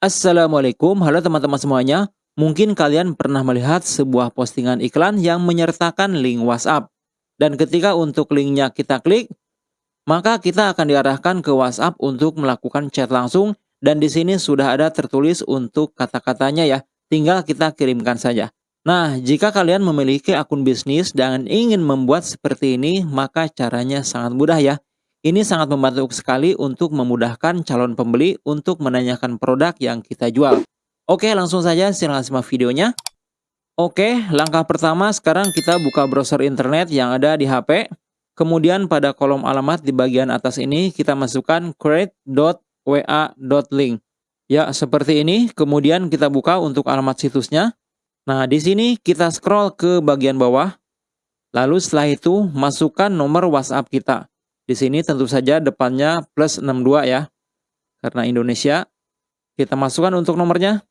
Assalamualaikum, halo teman-teman semuanya. Mungkin kalian pernah melihat sebuah postingan iklan yang menyertakan link WhatsApp. Dan ketika untuk linknya kita klik, maka kita akan diarahkan ke WhatsApp untuk melakukan chat langsung. Dan di sini sudah ada tertulis untuk kata-katanya ya, tinggal kita kirimkan saja. Nah, jika kalian memiliki akun bisnis dan ingin membuat seperti ini, maka caranya sangat mudah ya. Ini sangat membantu sekali untuk memudahkan calon pembeli untuk menanyakan produk yang kita jual. Oke, langsung saja silahkan simak videonya. Oke, langkah pertama sekarang kita buka browser internet yang ada di HP. Kemudian pada kolom alamat di bagian atas ini kita masukkan create.wa.link. Ya, seperti ini. Kemudian kita buka untuk alamat situsnya. Nah, di sini kita scroll ke bagian bawah. Lalu setelah itu masukkan nomor WhatsApp kita. Di sini tentu saja depannya plus 62 ya. Karena Indonesia. Kita masukkan untuk nomornya.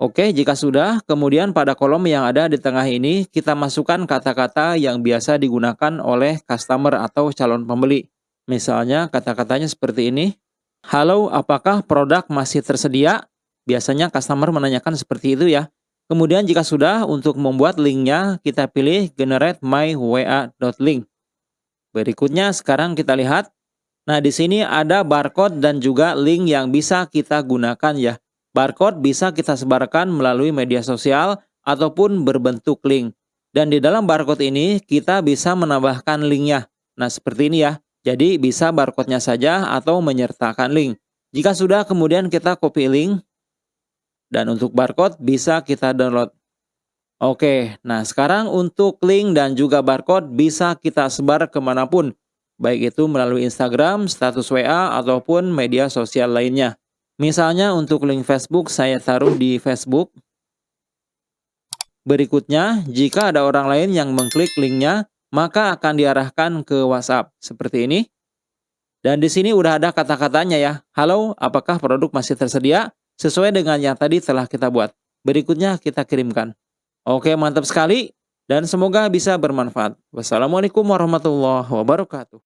Oke, jika sudah, kemudian pada kolom yang ada di tengah ini, kita masukkan kata-kata yang biasa digunakan oleh customer atau calon pembeli. Misalnya, kata-katanya seperti ini. Halo, apakah produk masih tersedia? Biasanya customer menanyakan seperti itu ya. Kemudian jika sudah, untuk membuat linknya, kita pilih generate my wa.link. Berikutnya sekarang kita lihat. Nah, di sini ada barcode dan juga link yang bisa kita gunakan ya. Barcode bisa kita sebarkan melalui media sosial ataupun berbentuk link. Dan di dalam barcode ini kita bisa menambahkan linknya. Nah, seperti ini ya. Jadi bisa barcode-nya saja atau menyertakan link. Jika sudah kemudian kita copy link. Dan untuk barcode bisa kita download. Oke, nah sekarang untuk link dan juga barcode bisa kita sebar ke mana pun. Baik itu melalui Instagram, status WA, ataupun media sosial lainnya. Misalnya untuk link Facebook saya taruh di Facebook. Berikutnya, jika ada orang lain yang mengklik linknya, maka akan diarahkan ke WhatsApp. Seperti ini. Dan di sini udah ada kata-katanya ya. Halo, apakah produk masih tersedia? Sesuai dengan yang tadi telah kita buat. Berikutnya kita kirimkan. Oke, mantap sekali dan semoga bisa bermanfaat. Wassalamualaikum warahmatullahi wabarakatuh.